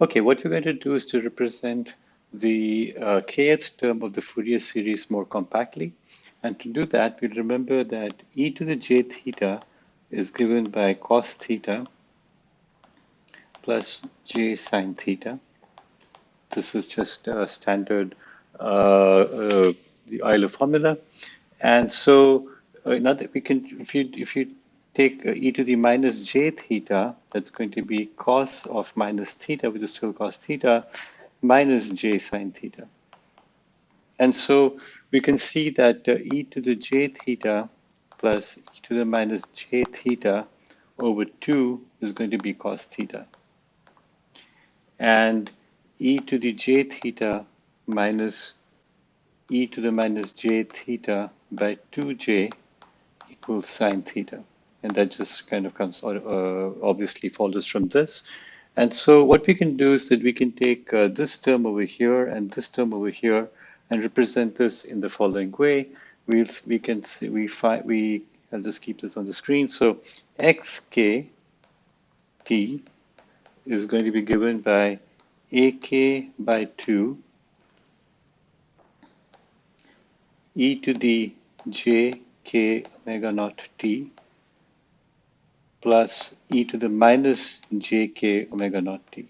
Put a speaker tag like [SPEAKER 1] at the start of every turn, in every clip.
[SPEAKER 1] Okay, what we're going to do is to represent the uh, kth term of the Fourier series more compactly. And to do that, we remember that e to the j theta is given by cos theta plus j sine theta. This is just a standard uh, uh, the Euler formula. And so uh, now that we can, if you if you take uh, e to the minus j theta, that's going to be cos of minus theta, which is still cos theta, minus j sine theta. And so we can see that uh, e to the j theta plus e to the minus j theta over 2 is going to be cos theta. And e to the j theta minus e to the minus j theta by 2j equals sine theta. And that just kind of comes, uh, obviously follows from this. And so what we can do is that we can take uh, this term over here and this term over here and represent this in the following way. We'll, we can see, we find, we, I'll just keep this on the screen. So xk t is going to be given by ak by 2 e to the j k omega naught t plus e to the minus jk omega naught t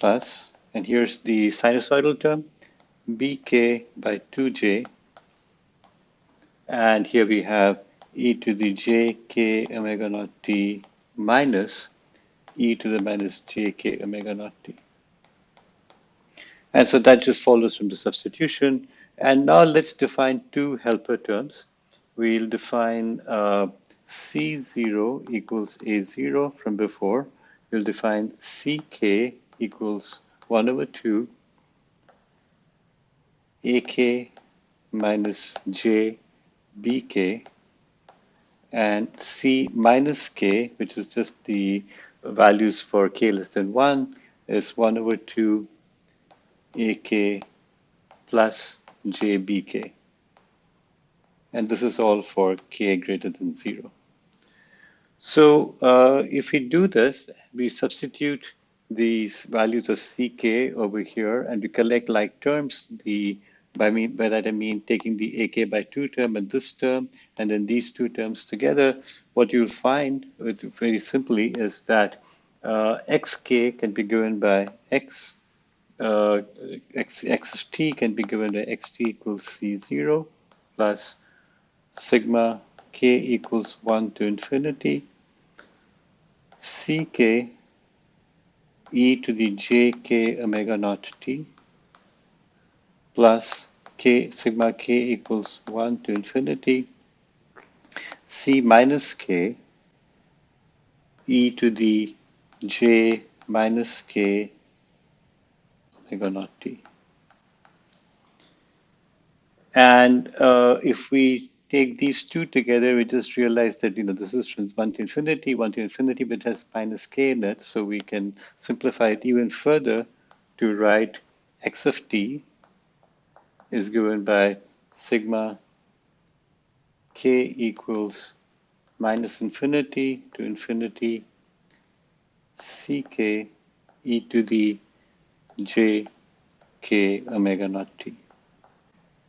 [SPEAKER 1] plus, and here's the sinusoidal term, bk by 2j, and here we have e to the jk omega naught t minus e to the minus jk omega naught t. And so that just follows from the substitution. And now let's define two helper terms. We'll define uh, C0 equals A0 from before, we'll define CK equals 1 over 2 AK minus J BK and C minus K, which is just the values for K less than 1, is 1 over 2 AK plus JBK. And this is all for K greater than 0. So uh, if we do this, we substitute these values of ck over here and we collect like terms. The by, me, by that I mean taking the ak by 2 term and this term and then these two terms together, what you'll find very simply is that uh, xk can be given by x, uh, x, x of t can be given by xt equals c0 plus sigma k equals 1 to infinity ck e to the jk omega naught t plus k sigma k equals 1 to infinity c minus k e to the j minus k omega naught t. And uh, if we take these two together, we just realize that, you know, this is from 1 to infinity, 1 to infinity, but has minus k in it. So we can simplify it even further to write x of t is given by sigma k equals minus infinity to infinity ck e to the j k omega naught t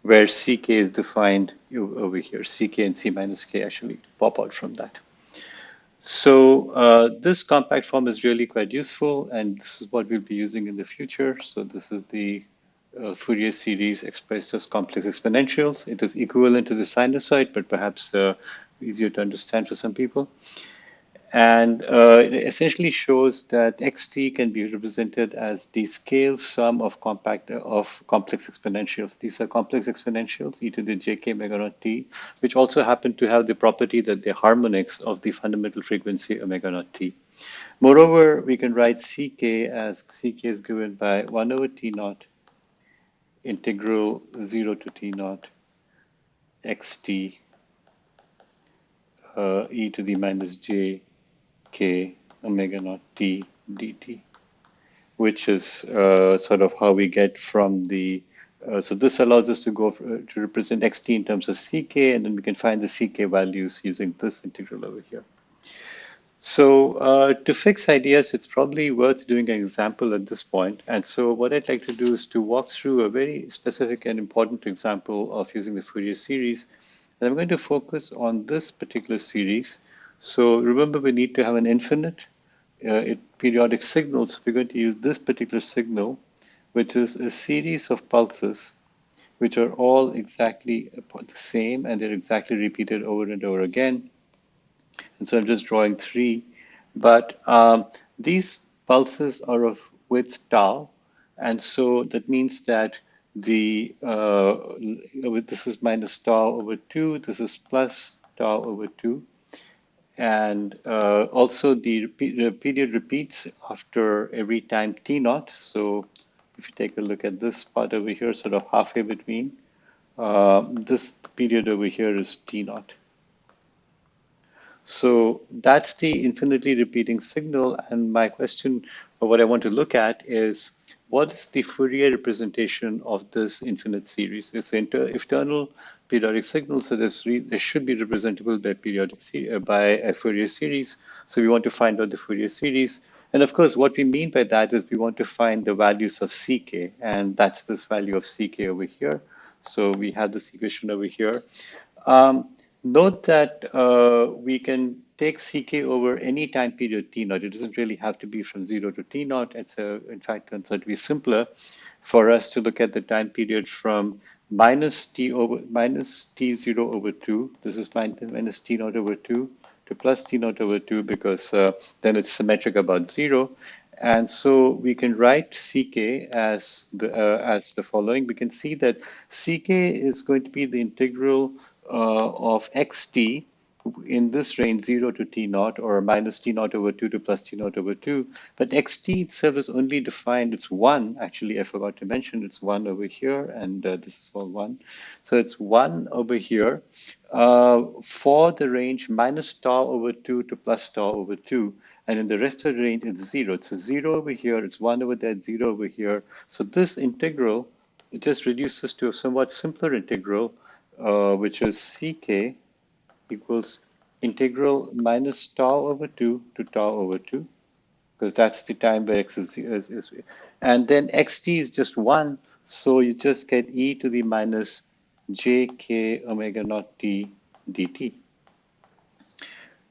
[SPEAKER 1] where ck is defined over here. ck and c minus k actually pop out from that. So uh, this compact form is really quite useful, and this is what we'll be using in the future. So this is the uh, Fourier series expressed as complex exponentials. It is equivalent to the sinusoid, but perhaps uh, easier to understand for some people and uh, it essentially shows that xt can be represented as the scale sum of compact of complex exponentials. These are complex exponentials, e to the jk omega naught t, which also happen to have the property that they're harmonics of the fundamental frequency omega naught t. Moreover, we can write ck as ck is given by 1 over t naught integral 0 to t naught xt uh, e to the minus j k omega naught t dt, which is uh, sort of how we get from the, uh, so this allows us to go for, to represent xt in terms of ck, and then we can find the ck values using this integral over here. So uh, to fix ideas, it's probably worth doing an example at this point. And so what I'd like to do is to walk through a very specific and important example of using the Fourier series. And I'm going to focus on this particular series. So remember, we need to have an infinite uh, periodic signal. So we're going to use this particular signal, which is a series of pulses, which are all exactly the same, and they're exactly repeated over and over again. And so I'm just drawing three. But um, these pulses are of width tau. And so that means that the uh, this is minus tau over 2, this is plus tau over 2. And uh, also the, the, period repeats after every time t naught. So if you take a look at this part over here, sort of halfway between, uh, this period over here is t naught. So that's the infinitely repeating signal. And my question, or what I want to look at is, what is the Fourier representation of this infinite series? It's an eternal periodic signal, so this they should be representable by periodic uh, by a Fourier series. So we want to find out the Fourier series. And of course, what we mean by that is we want to find the values of ck, and that's this value of ck over here. So we have this equation over here. Um, Note that uh, we can take ck over any time period t naught. It doesn't really have to be from zero to t naught. It's a, in fact, turns out to be simpler for us to look at the time period from minus t over minus t zero over two. This is minus t naught over two to plus t naught over two because uh, then it's symmetric about zero. And so we can write ck as the uh, as the following. We can see that ck is going to be the integral uh, of xt in this range 0 to t naught or minus t naught over 2 to plus t naught over 2. But xt itself is only defined, it's 1. Actually, I forgot to mention it's 1 over here, and uh, this is all 1. So it's 1 over here uh, for the range minus tau over 2 to plus tau over 2. And in the rest of the range, it's 0. It's a 0 over here, it's 1 over there, 0 over here. So this integral, it just reduces to a somewhat simpler integral uh, which is ck equals integral minus tau over 2 to tau over 2, because that's the time where x is, is, is, and then xt is just 1, so you just get e to the minus j k omega naught t dt.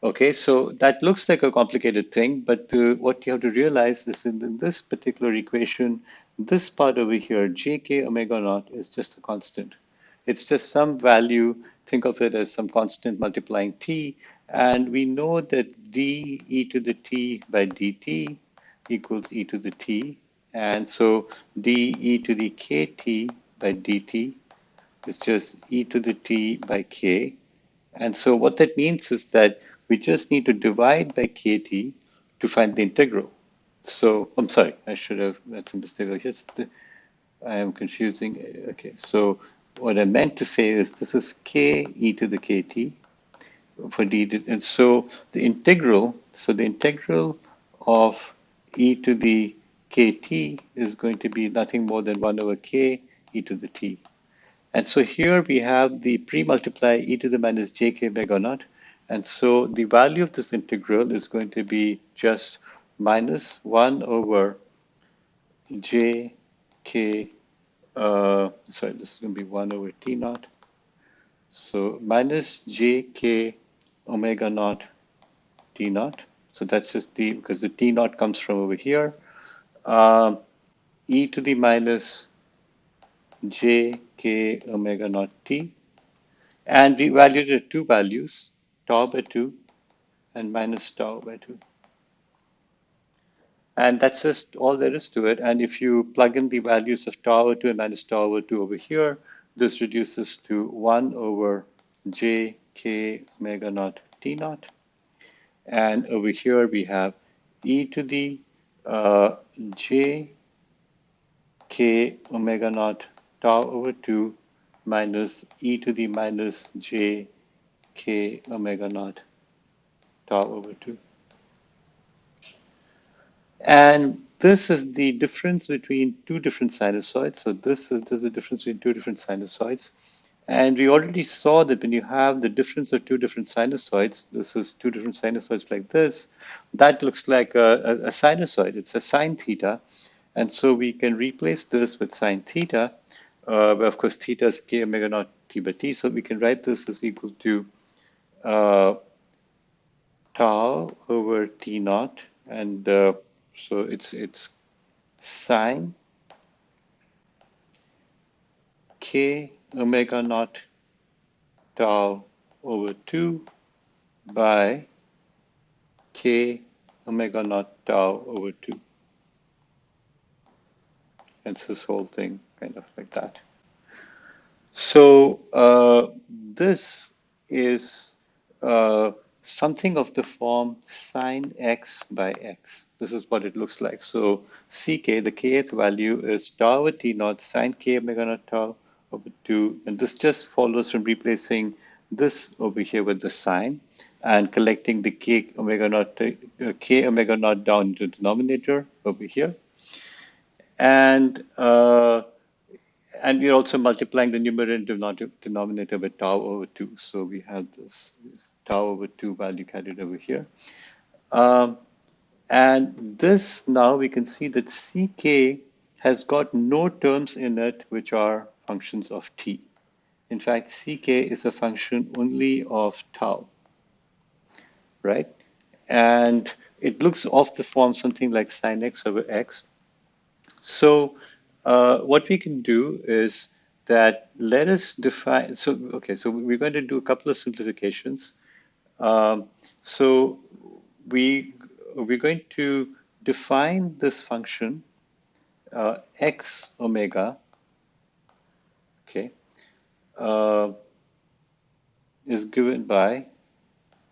[SPEAKER 1] Okay, so that looks like a complicated thing, but uh, what you have to realize is in, in this particular equation, this part over here, jk omega naught is just a constant. It's just some value, think of it as some constant multiplying t, and we know that d e to the t by dt equals e to the t, and so d e to the kt by dt is just e to the t by k. And so what that means is that we just need to divide by kt to find the integral. So I'm sorry, I should have, that's a mistake. I am confusing. Okay, so what I meant to say is this is k e to the kt for d, and so the integral, so the integral of e to the kt is going to be nothing more than 1 over k e to the t. And so here we have the pre-multiply e to the minus jk omega naught. And so the value of this integral is going to be just minus 1 over j k uh, sorry, this is going to be 1 over t naught. So minus j k omega naught t naught. So that's just the, because the t naught comes from over here. Uh, e to the minus j k omega naught t. And we at two values, tau by 2 and minus tau by 2. And that's just all there is to it. And if you plug in the values of tau over 2 and minus tau over 2 over here, this reduces to 1 over j k omega naught t naught. And over here we have e to the uh, j k omega naught tau over 2 minus e to the minus j k omega naught tau over 2. And this is the difference between two different sinusoids. So this is, this is the difference between two different sinusoids. And we already saw that when you have the difference of two different sinusoids, this is two different sinusoids like this, that looks like a, a, a sinusoid. It's a sine theta. And so we can replace this with sine theta, uh, of course theta is k omega naught t by t. So we can write this as equal to uh, tau over t naught. And uh, so it's, it's sine k omega naught tau over 2 by k omega naught tau over 2. It's this whole thing kind of like that. So uh, this is uh, something of the form sine x by x. This is what it looks like. So ck, the kth value is tau over t naught sine k omega naught tau over 2. And this just follows from replacing this over here with the sine and collecting the k omega naught, uh, k omega naught down the denominator over here. And uh, and we're also multiplying the numerator and denominator with tau over 2. So we have this tau over 2 value carried over here. Um, and this now we can see that ck has got no terms in it which are functions of t. In fact, ck is a function only of tau, right? And it looks off the form something like sine x over x. So uh, what we can do is that let us define, so, okay, so we're going to do a couple of simplifications. Um, so we, we're going to define this function uh, x omega okay, uh, is given by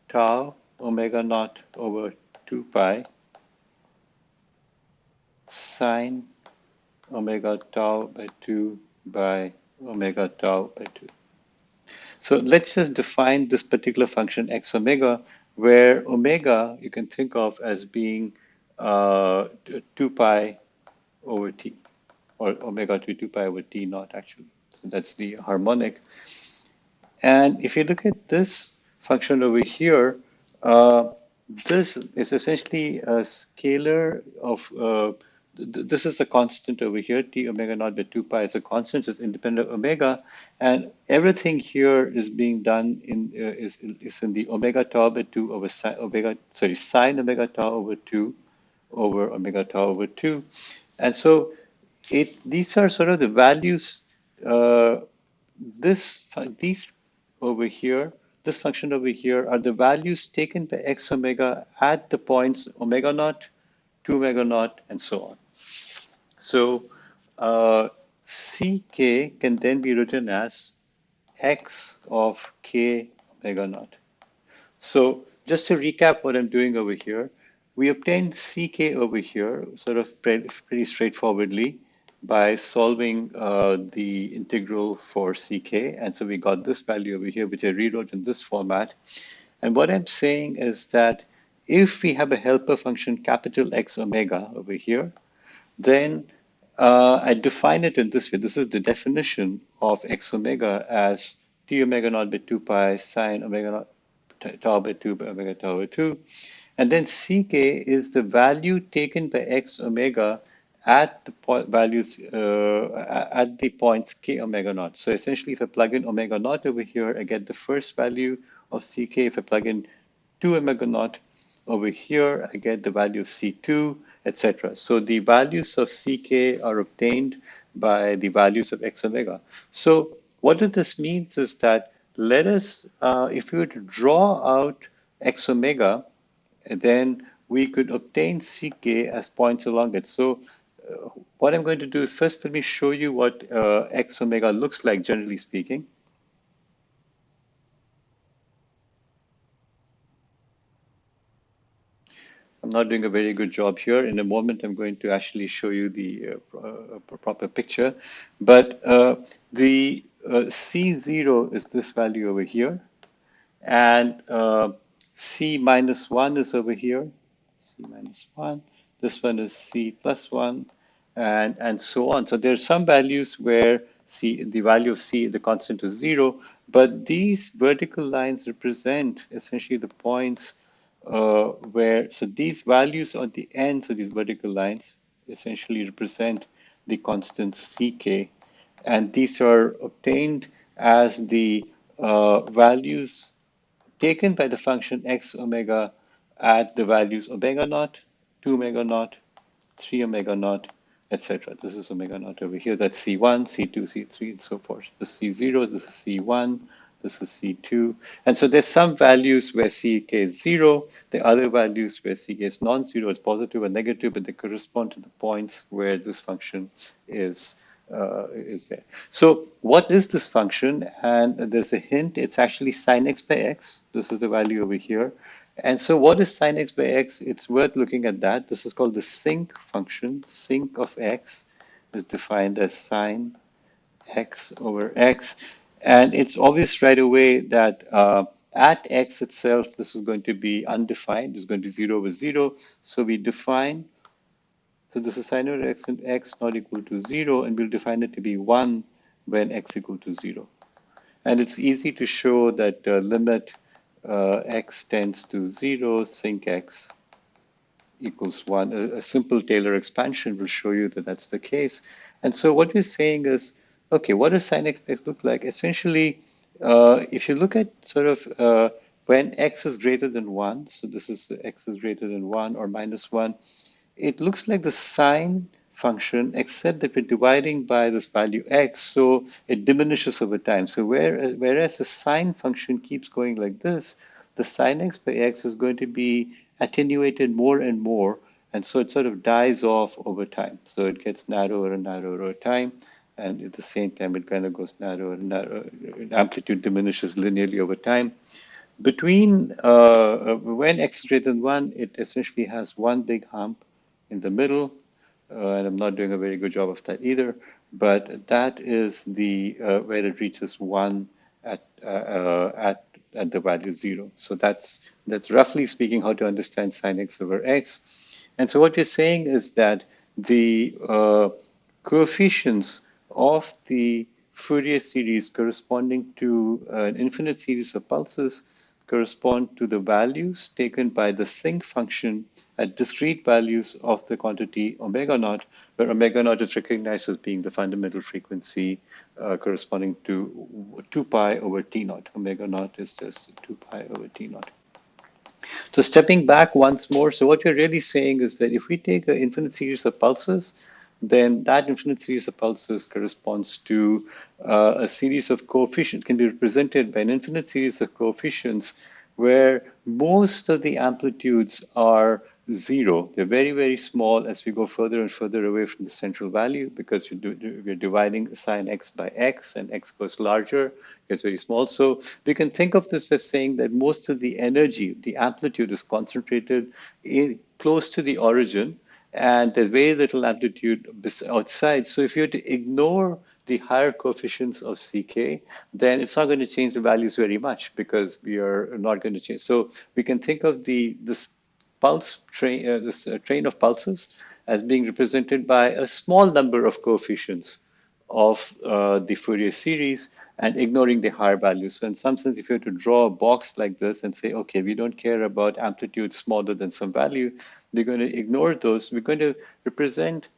[SPEAKER 1] tau omega naught over 2 pi sine omega tau by 2 by omega tau by 2. So let's just define this particular function x omega, where omega you can think of as being uh, 2 pi over t, or omega to 2 pi over t naught actually. So that's the harmonic. And if you look at this function over here, uh, this is essentially a scalar of, uh, th this is a constant over here, t omega naught by 2 pi is a constant, it's independent of omega, and everything here is being done in, uh, is, is in the omega tau by 2 over sine, omega, sorry, sine omega tau over 2 over omega tau over 2. And so it, these are sort of the values uh, this these over here, this function over here are the values taken by x omega at the points omega naught, 2 omega naught, and so on. So uh, ck can then be written as x of k omega naught. So just to recap what I'm doing over here, we obtained ck over here sort of pretty, straightforwardly by solving uh, the integral for ck. And so we got this value over here, which I rewrote in this format. And what I'm saying is that if we have a helper function capital X omega over here, then uh, I define it in this way. This is the definition of X omega as t omega naught by 2 pi sine omega naught tau by 2 by omega tau by 2. And then ck is the value taken by x omega at the values uh, at the points k omega naught. So essentially, if I plug in omega naught over here, I get the first value of ck. If I plug in 2 omega naught over here, I get the value of c2, etc. So the values of ck are obtained by the values of x omega. So what this means is that let us, uh, if we were to draw out x omega, then we could obtain ck as points along it. So what I'm going to do is first let me show you what uh, x omega looks like, generally speaking. I'm not doing a very good job here. In a moment, I'm going to actually show you the uh, uh, proper picture. But uh, the uh, C0 is this value over here. And uh, C minus 1 is over here. C minus 1. This one is C plus 1 and, and so on. So there are some values where c, the value of c, the constant is zero, but these vertical lines represent essentially the points uh, where, so these values on the ends of these vertical lines essentially represent the constant ck, and these are obtained as the uh, values taken by the function x omega at the values omega naught, 2 omega naught, 3 omega naught, etc. This is omega naught over here. That's C1, C2, C3, and so forth. This is C0, this is C1, this is C2. And so there's some values where CK is zero, the other values where CK is non-zero, it's positive or negative, but they correspond to the points where this function is uh, is there. So what is this function? And there's a hint, it's actually sine x by x. This is the value over here. And so what is sine x by x? It's worth looking at that. This is called the sinc function. Sinc of x is defined as sine x over x. And it's obvious right away that uh, at x itself, this is going to be undefined. It's going to be 0 over 0. So we define, so this is sine over x and x not equal to 0, and we'll define it to be 1 when x equal to 0. And it's easy to show that uh, limit uh, x tends to 0, sinc x equals 1. A, a, simple Taylor expansion will show you that that's the case. And so what we're saying is, okay, what does sine x look like? Essentially, uh, if you look at sort of uh, when x is greater than 1, so this is x is greater than 1 or minus 1, it looks like the sine function, except that we're dividing by this value x, so it diminishes over time. So whereas, whereas the sine function keeps going like this, the sine x by x is going to be attenuated more and more, and so it sort of dies off over time. So it gets narrower and narrower over time, and at the same time it kind of goes narrower and narrower. Amplitude diminishes linearly over time. Between uh, when x is greater than 1, it essentially has one big hump in the middle, uh, and I'm not doing a very good job of that either. But that is the uh, where it reaches one at uh, at at the value zero. So that's that's roughly speaking how to understand sine x over x. And so what we're saying is that the uh, coefficients of the Fourier series corresponding to an infinite series of pulses correspond to the values taken by the sinc function at discrete values of the quantity omega naught, where omega naught is recognized as being the fundamental frequency uh, corresponding to 2 pi over t naught. Omega naught is just 2 pi over t naught. So stepping back once more, so what you're really saying is that if we take an infinite series of pulses, then that infinite series of pulses corresponds to uh, a series of coefficients, can be represented by an infinite series of coefficients where most of the amplitudes are zero. They're very, very small as we go further and further away from the central value because we're, we're dividing sine x by x and x goes larger, gets very small. So we can think of this as saying that most of the energy, the amplitude is concentrated in, close to the origin and there's very little amplitude outside. So if you were to ignore the higher coefficients of CK, then it's not going to change the values very much because we are not going to change. So we can think of the this pulse train, uh, this uh, train of pulses as being represented by a small number of coefficients of uh, the Fourier series and ignoring the higher values. So in some sense, if you were to draw a box like this and say, okay, we don't care about amplitude smaller than some value, we're going to ignore those. We're going to represent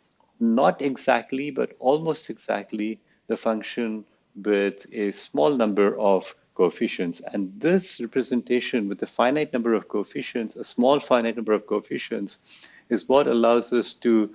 [SPEAKER 1] not exactly, but almost exactly the function with a small number of coefficients. And this representation with a finite number of coefficients, a small finite number of coefficients, is what allows us to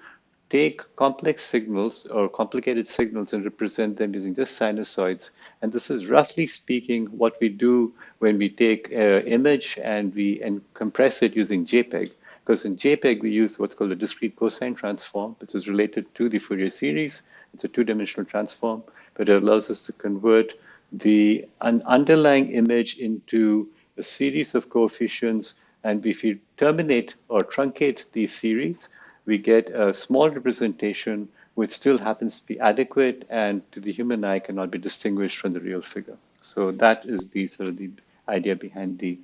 [SPEAKER 1] take complex signals or complicated signals and represent them using just sinusoids. And this is roughly speaking what we do when we take an image and we and compress it using JPEG. Because in JPEG, we use what's called a discrete cosine transform, which is related to the Fourier series. It's a two-dimensional transform, but it allows us to convert the an underlying image into a series of coefficients. And if you terminate or truncate these series, we get a small representation which still happens to be adequate and to the human eye cannot be distinguished from the real figure. So that is the sort of the idea behind the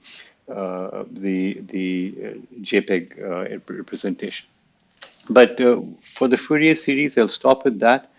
[SPEAKER 1] uh, the the uh, JPEG uh, representation. But for the Fourier series, I'll stop with that.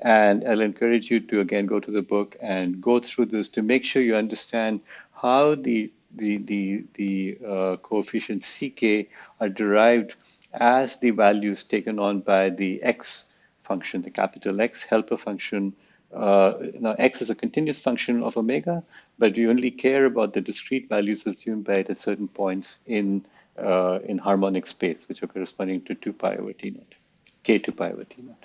[SPEAKER 1] And I'll encourage you to again go to the book and go through this to make sure you understand how the the the the uh, coefficients ck are derived as the values taken on by the x function, the capital X helper function. Uh, now x is a continuous function of omega, but we only care about the discrete values assumed by it at certain points in uh, in harmonic space, which are corresponding to 2 pi over t naught, k 2 pi over t naught.